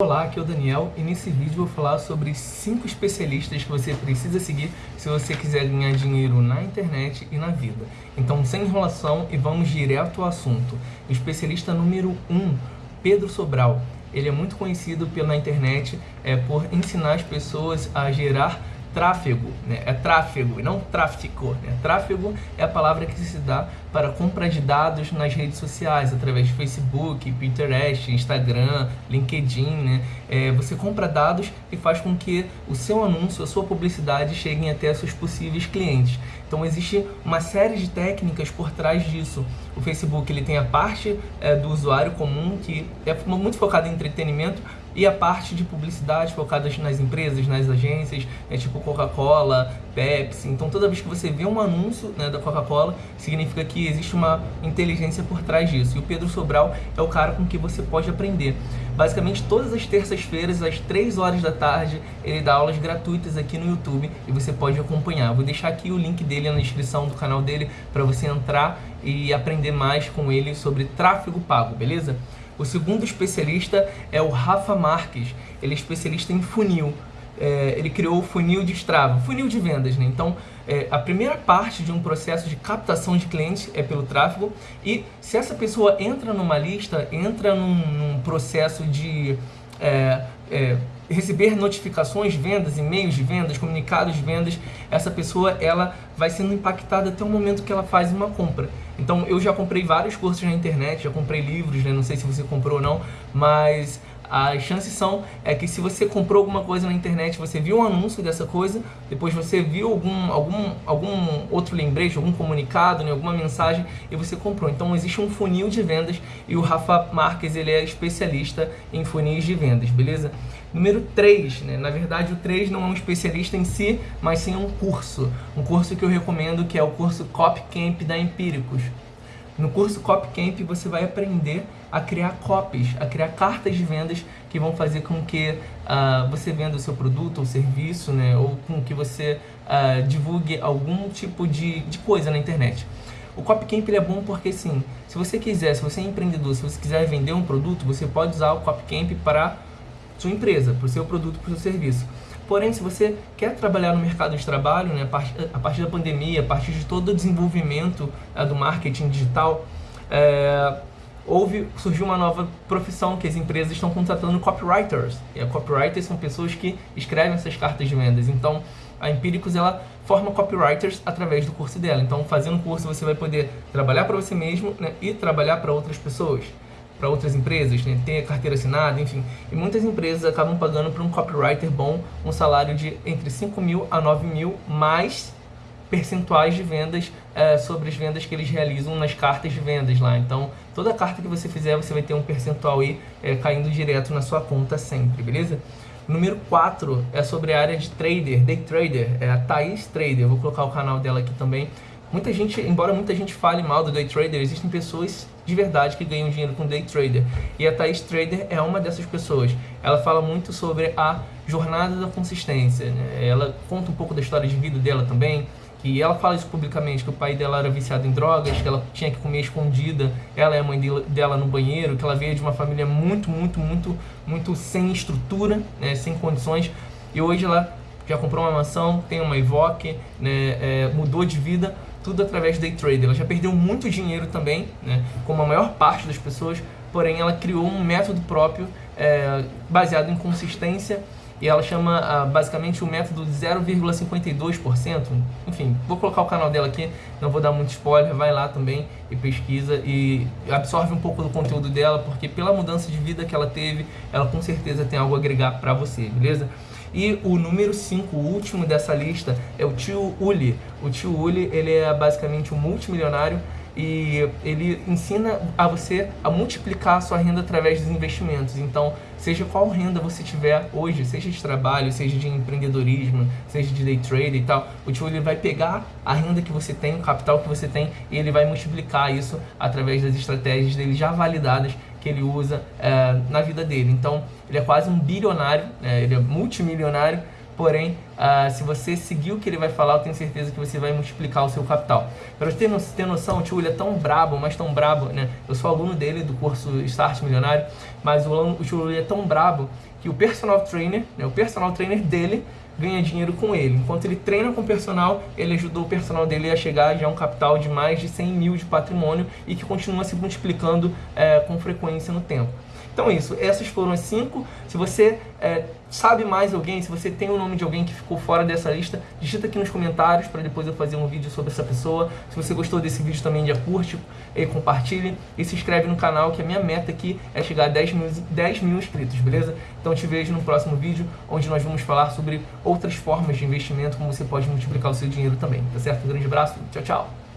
Olá, aqui é o Daniel e nesse vídeo vou falar sobre 5 especialistas que você precisa seguir se você quiser ganhar dinheiro na internet e na vida. Então, sem enrolação e vamos direto ao assunto. Especialista número 1, um, Pedro Sobral. Ele é muito conhecido pela internet é, por ensinar as pessoas a gerar tráfego, né? é tráfego e não tráfico. Né? Tráfego é a palavra que se dá para compra de dados nas redes sociais, através de Facebook, Pinterest, Instagram, LinkedIn. Né? É, você compra dados e faz com que o seu anúncio, a sua publicidade cheguem até seus possíveis clientes. Então existe uma série de técnicas por trás disso. O Facebook ele tem a parte é, do usuário comum, que é muito focado em entretenimento, e a parte de publicidade focada nas empresas, nas agências, é tipo Coca-Cola, Pepsi. Então toda vez que você vê um anúncio né, da Coca-Cola, significa que existe uma inteligência por trás disso. E o Pedro Sobral é o cara com que você pode aprender. Basicamente todas as terças-feiras, às 3 horas da tarde, ele dá aulas gratuitas aqui no YouTube e você pode acompanhar. Vou deixar aqui o link dele na descrição do canal dele para você entrar e aprender mais com ele sobre tráfego pago, beleza? O segundo especialista é o Rafa Marques, ele é especialista em funil. É, ele criou o funil de Strava, funil de vendas, né? Então, é, a primeira parte de um processo de captação de clientes é pelo tráfego e se essa pessoa entra numa lista, entra num, num processo de é, é receber notificações, vendas, e-mails de vendas, comunicados de vendas, essa pessoa ela vai sendo impactada até o momento que ela faz uma compra. Então eu já comprei vários cursos na internet, já comprei livros, né? não sei se você comprou ou não, mas as chances são é que se você comprou alguma coisa na internet, você viu um anúncio dessa coisa, depois você viu algum, algum, algum outro lembrete, algum comunicado, né, alguma mensagem e você comprou. Então existe um funil de vendas e o Rafa Marques ele é especialista em funis de vendas, beleza? Número 3, né? na verdade o 3 não é um especialista em si, mas sim um curso. Um curso que eu recomendo que é o curso Cop Camp da Empíricos. No curso Cop Camp você vai aprender a criar copies, a criar cartas de vendas que vão fazer com que uh, você venda o seu produto ou serviço, né? ou com que você uh, divulgue algum tipo de, de coisa na internet. O Copcamp ele é bom porque, sim, se você quiser, se você é empreendedor, se você quiser vender um produto, você pode usar o Copcamp para sua empresa, para o seu produto, para o seu serviço. Porém, se você quer trabalhar no mercado de trabalho, né, a partir da pandemia, a partir de todo o desenvolvimento é, do marketing digital, é, houve, surgiu uma nova profissão que as empresas estão contratando copywriters. E a copywriters são pessoas que escrevem essas cartas de vendas. Então, a Empíricos ela forma copywriters através do curso dela. Então, fazendo o curso, você vai poder trabalhar para você mesmo né, e trabalhar para outras pessoas para outras empresas, né? tem a carteira assinada, enfim. E muitas empresas acabam pagando para um copywriter bom um salário de entre 5 mil a 9 mil, mais percentuais de vendas é, sobre as vendas que eles realizam nas cartas de vendas lá. Então, toda carta que você fizer, você vai ter um percentual aí é, caindo direto na sua conta sempre, beleza? Número 4 é sobre a área de trader, day trader, é a Thaís Trader. Vou colocar o canal dela aqui também. Muita gente, embora muita gente fale mal do day trader, existem pessoas de verdade que ganham dinheiro com day trader. E a Thais Trader é uma dessas pessoas. Ela fala muito sobre a jornada da consistência. Né? Ela conta um pouco da história de vida dela também. E ela fala isso publicamente, que o pai dela era viciado em drogas, que ela tinha que comer escondida, ela e a mãe dela no banheiro, que ela veio de uma família muito, muito, muito, muito sem estrutura, né? sem condições. E hoje ela já comprou uma mansão, tem uma Evoque, né, é, mudou de vida, tudo através do day trade. Ela já perdeu muito dinheiro também, né, como a maior parte das pessoas, porém ela criou um método próprio é, baseado em consistência e ela chama ah, basicamente o método 0,52%. Enfim, vou colocar o canal dela aqui, não vou dar muito spoiler, vai lá também e pesquisa e absorve um pouco do conteúdo dela, porque pela mudança de vida que ela teve, ela com certeza tem algo a agregar para você, beleza? E o número 5, o último dessa lista, é o tio Uli. O tio Uli, ele é basicamente um multimilionário e ele ensina a você a multiplicar a sua renda através dos investimentos. Então, seja qual renda você tiver hoje, seja de trabalho, seja de empreendedorismo, seja de day trade e tal, o tio ele vai pegar a renda que você tem, o capital que você tem e ele vai multiplicar isso através das estratégias dele já validadas ele usa é, na vida dele. Então, ele é quase um bilionário, é, ele é multimilionário, porém, uh, se você seguir o que ele vai falar, eu tenho certeza que você vai multiplicar o seu capital. Para você ter, ter noção, o tio ele é tão brabo, mas tão brabo, né? Eu sou aluno dele do curso Start Milionário, mas o, o tio ele é tão brabo que o personal trainer, né, o personal trainer dele, ganha dinheiro com ele. Enquanto ele treina com o personal, ele ajudou o personal dele a chegar já a um capital de mais de 100 mil de patrimônio e que continua se multiplicando é, com frequência no tempo. Então isso, essas foram as cinco. Se você é, sabe mais alguém, se você tem o nome de alguém que ficou fora dessa lista, digita aqui nos comentários para depois eu fazer um vídeo sobre essa pessoa. Se você gostou desse vídeo também, já curte, e compartilhe e se inscreve no canal, que a minha meta aqui é chegar a 10 mil, 10 mil inscritos, beleza? Então te vejo no próximo vídeo, onde nós vamos falar sobre outras formas de investimento, como você pode multiplicar o seu dinheiro também, tá certo? Um grande abraço, tchau, tchau!